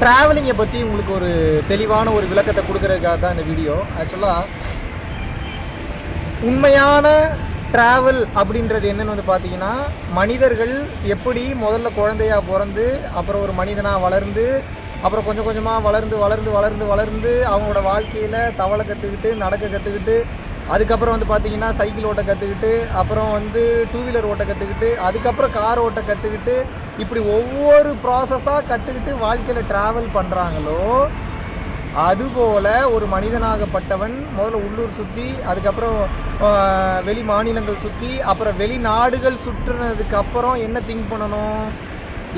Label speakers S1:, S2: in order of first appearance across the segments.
S1: ட்ராவலிங்கை பற்றி உங்களுக்கு ஒரு தெளிவான ஒரு விளக்கத்தை கொடுக்கறதுக்காக தான் இந்த வீடியோ ஆக்சுவலாக உண்மையான ட்ராவல் அப்படின்றது என்னென்னு வந்து பார்த்தீங்கன்னா மனிதர்கள் எப்படி முதல்ல குழந்தையாக பிறந்து அப்புறம் ஒரு மனிதனாக வளர்ந்து அப்புறம் கொஞ்சம் கொஞ்சமாக வளர்ந்து வளர்ந்து வளர்ந்து வளர்ந்து அவங்களோட வாழ்க்கையில் தவளை கற்றுக்கிட்டு நடக்க கற்றுக்கிட்டு அதுக்கப்புறம் வந்து பார்த்தீங்கன்னா சைக்கிள் ஓட்ட கற்றுக்கிட்டு அப்புறம் வந்து டூ வீலர் ஓட்ட கற்றுக்கிட்டு அதுக்கப்புறம் கார் ஓட்ட கற்றுக்கிட்டு இப்படி ஒவ்வொரு ப்ராசஸாக கற்றுக்கிட்டு வாழ்க்கையில் ட்ராவல் பண்ணுறாங்களோ அதுபோல் ஒரு மனிதனாகப்பட்டவன் முதல்ல உள்ளூர் சுற்றி அதுக்கப்புறம் வெளி மாநிலங்கள் சுற்றி அப்புறம் வெளிநாடுகள் சுற்றுனதுக்கப்புறம் என்ன திங்க் பண்ணணும்?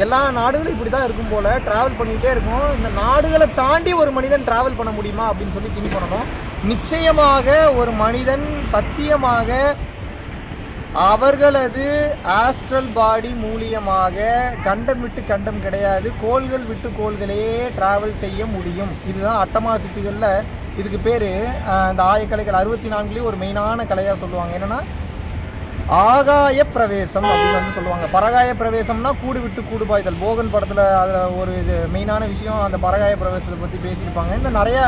S1: எல்லா நாடுகளும் இப்படி தான் இருக்கும் போல் ட்ராவல் பண்ணிகிட்டே இருக்கும். இந்த நாடுகளை தாண்டி ஒரு மனிதன் ட்ராவல் பண்ண முடியுமா அப்படின்னு சொல்லி திங்க் பண்ணணும். நிச்சயமாக ஒரு மனிதன் சத்தியமாக அவர்களது ஆஸ்ட்ரல் பாடி மூலியமாக கண்டம் விட்டு கண்டம் கிடையாது கோள்கள் விட்டு கோள்களே ட்ராவல் செய்ய முடியும். இதுதான் அட்டமா சித்திகளில் இதுக்கு பேர் இந்த ஆயக்கலைகள் அறுபத்தி நான்குலேயும் ஒரு மெயினான கலையாக சொல்லுவாங்க. என்னென்னா ஆகாய பிரவேசம் அப்படின்னு வந்து சொல்லுவாங்க. பரகாய பிரவேசம்னா கூடு விட்டு கூடு பாய்தல். போகன் படத்தில் அதில் ஒரு இது மெயினான விஷயம் அந்த பரகாய பிரவேசத்தை பற்றி பேசியிருப்பாங்க. இன்னும் நிறைய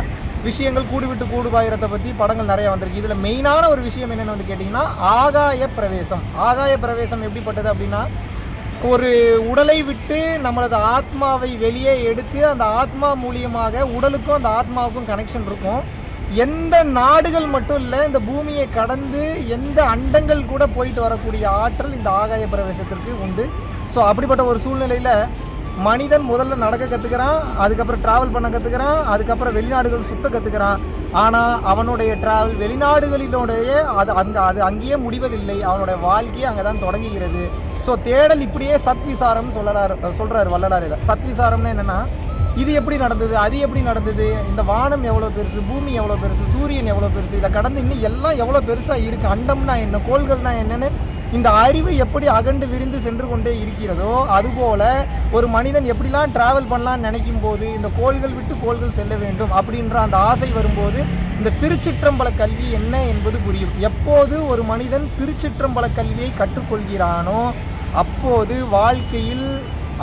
S1: விஷயங்கள் கூடு விட்டு கூடு பாயிரத்தை பற்றி படங்கள் நிறைய வந்திருக்கு. இதில் மெயினான ஒரு விஷயம் என்னென்னு வந்து கேட்டிங்கன்னா ஆகாய பிரவேசம் ஆகாய பிரவேசம் எப்படிப்பட்டது அப்படின்னா ஒரு உடலை விட்டு நம்மளது ஆத்மாவை வெளியே எடுத்து அந்த ஆத்மா மூலியமாக உடலுக்கும் அந்த ஆத்மாவுக்கும் கனெக்ஷன் இருக்கும். எந்த நாடுகள் மட்டும் இல்லை இந்த பூமியை கடந்து எந்த அண்டங்கள் கூட போயிட்டு வரக்கூடிய ஆற்றல் இந்த ஆகாய பிரவேசத்திற்கு உண்டு. ஸோ அப்படிப்பட்ட ஒரு சூழ்நிலையில் மனிதன் முதல்ல நடக்க கற்றுக்கிறான் அதுக்கப்புறம் ட்ராவல் பண்ண கற்றுக்கிறான் அதுக்கப்புறம் வெளிநாடுகள் சுத்த கற்றுக்கிறான் ஆனால் அவனுடைய ட்ராவல் வெளிநாடுகளினுடைய அது அங்கே அது அங்கேயே முடிவதில்லை. அவனுடைய வாழ்க்கையே அங்கே தான் தொடங்குகிறது. ஸோ தேடல் இப்படியே சத்விசாரம் சொல்லலாரு சொல்கிறார் வள்ளலார் இதை. சத்விசாரம்னு என்னென்னா இது எப்படி நடந்தது அது எப்படி நடந்தது இந்த வானம் எவ்வளோ பெருசு பூமி எவ்வளோ பெருசு சூரியன் எவ்வளோ பெருசு இதை கடந்து இன்னும் எல்லாம் எவ்வளோ பெருசாக இருக்குது அண்டம்னா என்ன கோள்கள்னா என்னென்னு இந்த அறிவு எப்படி அகண்டு விரிந்து சென்று கொண்டே இருக்கிறதோ அதுபோல ஒரு மனிதன் எப்படிலாம் டிராவல் பண்ணலான்னு நினைக்கும் போது இந்த கோள்கள் விட்டு கோள்கள் செல்ல வேண்டும் அப்படின்ற அந்த ஆசை வரும்போது இந்த திருச்சிற்றம்பல கல்வி என்ன என்பது புரியும். எப்போது ஒரு மனிதன் திருச்சிற்றம்பல கல்வியை கற்றுக்கொள்கிறானோ அப்போது வாழ்க்கையில்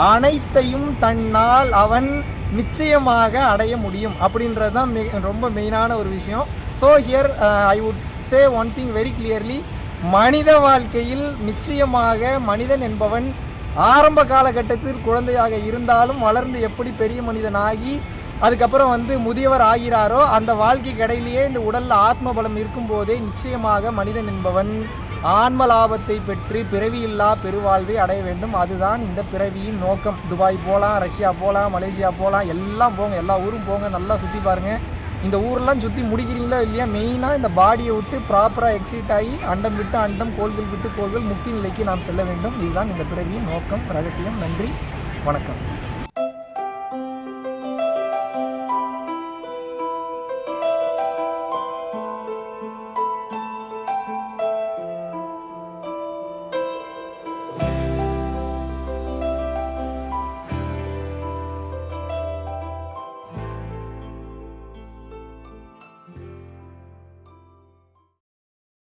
S1: அனைத்தையும் தன்னால் அவன் நிச்சயமாக அடைய முடியும் அப்படின்றது தான் மெ ரொம்ப மெயினான ஒரு விஷயம். So here I would say one thing very clearly மனித வாழ்க்கையில் நிச்சயமாக மனிதன் என்பவன் ஆரம்ப காலகட்டத்தில் குழந்தையாக இருந்தாலும் வளர்ந்து எப்படி பெரிய மனிதனாகி அதுக்கப்புறம் வந்து முதியவர் ஆகிறாரோ அந்த வாழ்க்கை கடையிலேயே இந்த உடலில் ஆத்ம பலம் இருக்கும்போதே நிச்சயமாக மனிதன் என்பவன். ஆன்ம லாபத்தை பெற்று பிறவியில்லா பெருவாழ்வை அடைய வேண்டும். அதுதான் இந்த பிறவியின் நோக்கம். துபாய் போகலாம் ரஷ்யா போகலாம் மலேசியா போகலாம் எல்லாம் போங்க. எல்லா ஊரும் போங்க. நல்லா சுற்றி பாருங்கள் இந்த ஊரெல்லாம் சுற்றி முடிக்கிறீங்களா இல்லையா? மெயினாக இந்த பாடியை விட்டு ப்ராப்பராக எக்ஸிட் ஆகி அண்டம் விட்டு அண்டம் கோள்கள் விட்டு கோள்கள் முக்தி நிலைக்கு நாம் செல்ல வேண்டும். இதுதான் இந்த பிறவியின் நோக்கம். ரகசியம். நன்றி. வணக்கம்.